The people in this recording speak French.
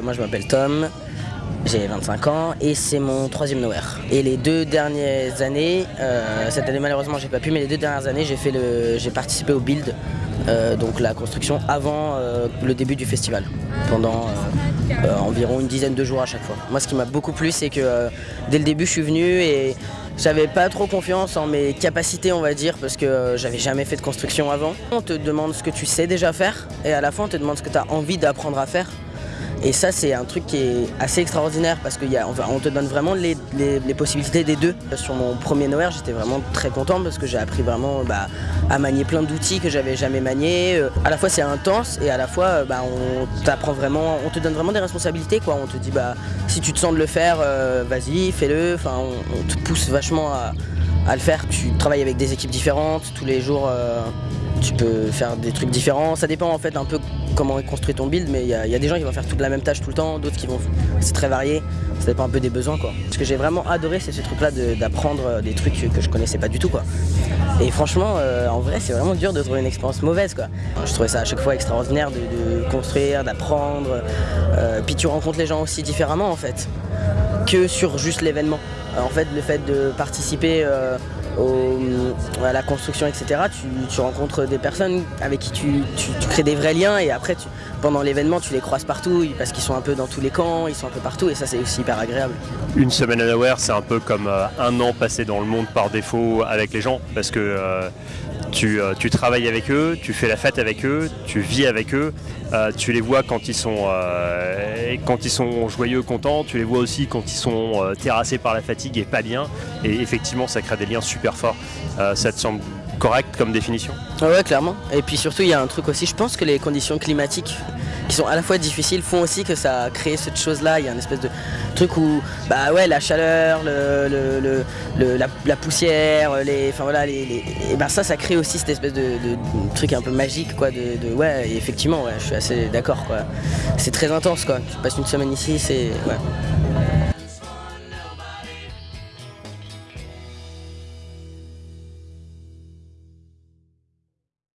Moi je m'appelle Tom, j'ai 25 ans et c'est mon troisième Nowhere. Et les deux dernières années, euh, cette année malheureusement j'ai pas pu, mais les deux dernières années j'ai le, participé au build, euh, donc la construction avant euh, le début du festival, pendant environ une dizaine de jours à chaque fois. Moi ce qui m'a beaucoup plu c'est que dès le début je suis venu et j'avais pas trop confiance en mes capacités, on va dire, parce que j'avais jamais fait de construction avant. On te demande ce que tu sais déjà faire, et à la fin, on te demande ce que tu as envie d'apprendre à faire. Et ça, c'est un truc qui est assez extraordinaire parce qu'on te donne vraiment les, possibilités des deux. Sur mon premier Noël, j'étais vraiment très content parce que j'ai appris vraiment bah, à manier plein d'outils que j'avais jamais maniés. Euh, à la fois, c'est intense et à la fois, euh, bah, on t'apprend vraiment, on te donne vraiment des responsabilités. Quoi. On te dit, bah, si tu te sens de le faire, euh, vas-y, fais-le. Enfin, on, te pousse vachement à, le faire. Tu travailles avec des équipes différentes tous les jours tu peux faire des trucs différents. Ça dépend en fait un peu comment est construit ton build, mais il y, a des gens qui vont faire toute la même tâche tout le temps, d'autres qui vont... C'est très varié, ça dépend un peu des besoins quoi. Ce que j'ai vraiment adoré c'est ce truc là d'apprendre euh, des trucs que je connaissais pas du tout quoi. Et franchement, euh, en vrai c'est vraiment dur de trouver une expérience mauvaise quoi. Je trouvais ça à chaque fois extraordinaire de, construire, d'apprendre, euh, puis tu rencontres les gens aussi différemment en fait, que sur juste l'événement. En fait le fait de participer à la construction, etc., tu, rencontres des personnes avec qui tu, crées des vrais liens et après, pendant l'événement, tu les croises partout parce qu'ils sont un peu dans tous les camps, ils sont un peu partout et ça, c'est aussi hyper agréable. Une semaine à Nowhere, c'est un peu comme euh, un an passé dans le monde par défaut avec les gens parce que euh, euh, tu, travailles avec eux, tu fais la fête avec eux, tu vis avec eux, euh, tu les vois quand ils, sont, euh, quand ils sont joyeux, contents, tu les vois aussi quand ils sont terrassés par la fatigue et pas bien. Et effectivement, ça crée des liens super forts. ça te semble correct comme définition Ouais, clairement. Et puis surtout, il y a un truc aussi, je pense que les conditions climatiques qui sont à la fois difficiles font aussi que ça a créé cette chose-là. Il y a une espèce de truc où, bah ouais, la chaleur, le, la, poussière, les, enfin voilà, les, et ben ça, ça crée aussi cette espèce de, truc un peu magique, quoi. De, ouais, effectivement, ouais, je suis assez d'accord, quoi. C'est très intense, quoi. Tu passes une semaine ici, c'est.